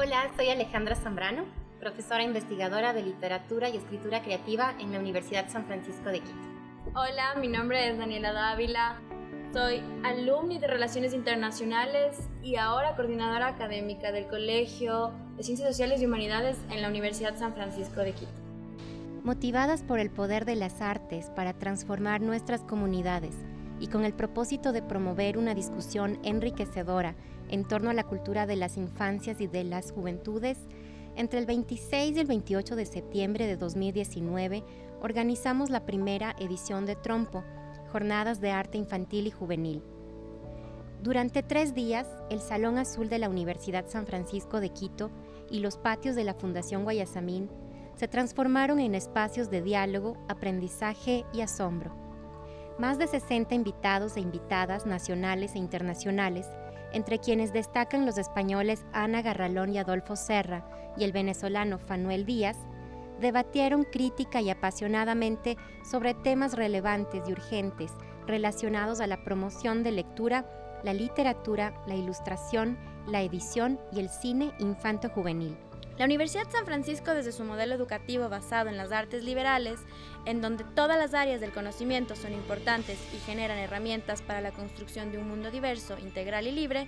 Hola, soy Alejandra Zambrano, profesora investigadora de literatura y escritura creativa en la Universidad San Francisco de Quito. Hola, mi nombre es Daniela Dávila, soy alumni de Relaciones Internacionales y ahora coordinadora académica del Colegio de Ciencias Sociales y Humanidades en la Universidad San Francisco de Quito. Motivadas por el poder de las artes para transformar nuestras comunidades y con el propósito de promover una discusión enriquecedora en torno a la cultura de las infancias y de las juventudes, entre el 26 y el 28 de septiembre de 2019 organizamos la primera edición de Trompo, Jornadas de Arte Infantil y Juvenil. Durante tres días, el Salón Azul de la Universidad San Francisco de Quito y los patios de la Fundación Guayasamín se transformaron en espacios de diálogo, aprendizaje y asombro. Más de 60 invitados e invitadas nacionales e internacionales, entre quienes destacan los españoles Ana Garralón y Adolfo Serra y el venezolano Fanuel Díaz, debatieron crítica y apasionadamente sobre temas relevantes y urgentes relacionados a la promoción de lectura, la literatura, la ilustración, la edición y el cine infanto-juvenil. La Universidad San Francisco, desde su modelo educativo basado en las artes liberales, en donde todas las áreas del conocimiento son importantes y generan herramientas para la construcción de un mundo diverso, integral y libre,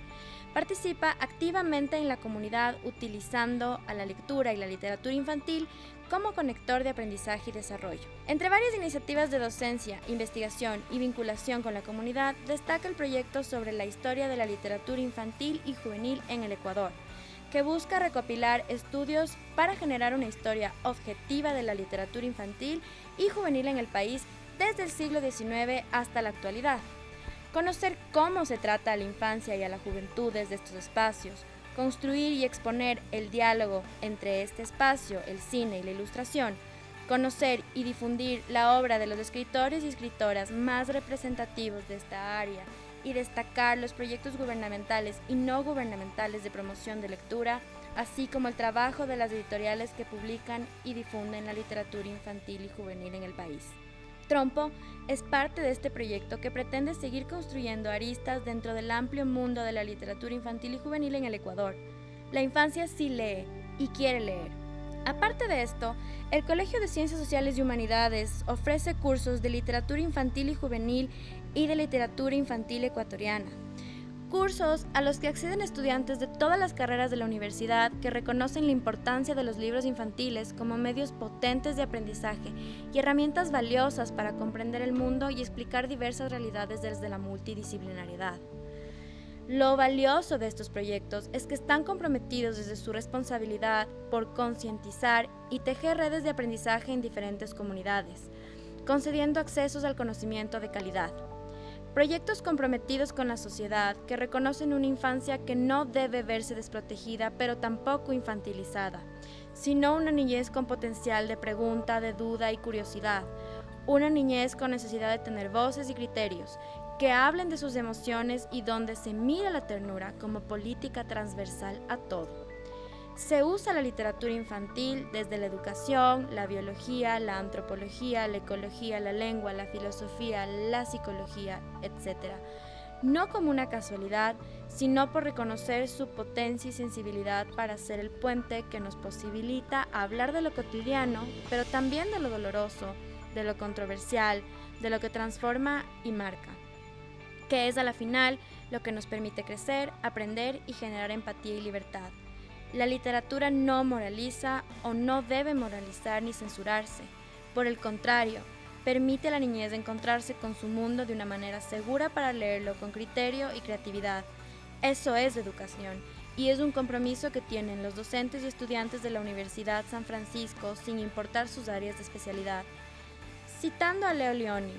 participa activamente en la comunidad utilizando a la lectura y la literatura infantil como conector de aprendizaje y desarrollo. Entre varias iniciativas de docencia, investigación y vinculación con la comunidad, destaca el proyecto sobre la historia de la literatura infantil y juvenil en el Ecuador, que busca recopilar estudios para generar una historia objetiva de la literatura infantil y juvenil en el país desde el siglo XIX hasta la actualidad. Conocer cómo se trata a la infancia y a la juventud desde estos espacios, construir y exponer el diálogo entre este espacio, el cine y la ilustración, conocer y difundir la obra de los escritores y escritoras más representativos de esta área y destacar los proyectos gubernamentales y no gubernamentales de promoción de lectura, así como el trabajo de las editoriales que publican y difunden la literatura infantil y juvenil en el país. Trompo es parte de este proyecto que pretende seguir construyendo aristas dentro del amplio mundo de la literatura infantil y juvenil en el Ecuador. La infancia sí lee y quiere leer. Aparte de esto, el Colegio de Ciencias Sociales y Humanidades ofrece cursos de literatura infantil y juvenil y de literatura infantil ecuatoriana. Cursos a los que acceden estudiantes de todas las carreras de la universidad que reconocen la importancia de los libros infantiles como medios potentes de aprendizaje y herramientas valiosas para comprender el mundo y explicar diversas realidades desde la multidisciplinariedad. Lo valioso de estos proyectos es que están comprometidos desde su responsabilidad por concientizar y tejer redes de aprendizaje en diferentes comunidades, concediendo accesos al conocimiento de calidad. Proyectos comprometidos con la sociedad que reconocen una infancia que no debe verse desprotegida pero tampoco infantilizada, sino una niñez con potencial de pregunta, de duda y curiosidad, una niñez con necesidad de tener voces y criterios que hablen de sus emociones y donde se mira la ternura como política transversal a todo. Se usa la literatura infantil desde la educación, la biología, la antropología, la ecología, la lengua, la filosofía, la psicología, etc. No como una casualidad, sino por reconocer su potencia y sensibilidad para ser el puente que nos posibilita hablar de lo cotidiano, pero también de lo doloroso, de lo controversial, de lo que transforma y marca que es a la final lo que nos permite crecer, aprender y generar empatía y libertad. La literatura no moraliza o no debe moralizar ni censurarse. Por el contrario, permite a la niñez encontrarse con su mundo de una manera segura para leerlo con criterio y creatividad. Eso es educación y es un compromiso que tienen los docentes y estudiantes de la Universidad San Francisco sin importar sus áreas de especialidad. Citando a Leo Leoni,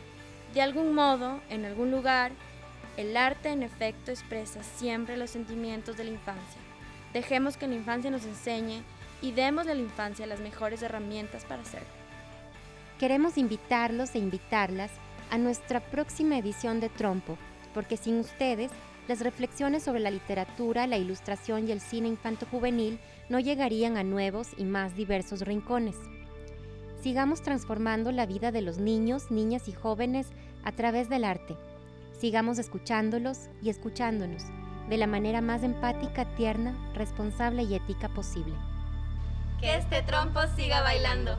de algún modo, en algún lugar, el arte en efecto expresa siempre los sentimientos de la infancia. Dejemos que la infancia nos enseñe y demos a la infancia las mejores herramientas para hacerlo. Queremos invitarlos e invitarlas a nuestra próxima edición de Trompo, porque sin ustedes, las reflexiones sobre la literatura, la ilustración y el cine infanto-juvenil no llegarían a nuevos y más diversos rincones. Sigamos transformando la vida de los niños, niñas y jóvenes a través del arte Sigamos escuchándolos y escuchándonos. de la manera más empática, tierna, responsable y ética posible. Que este trompo siga bailando.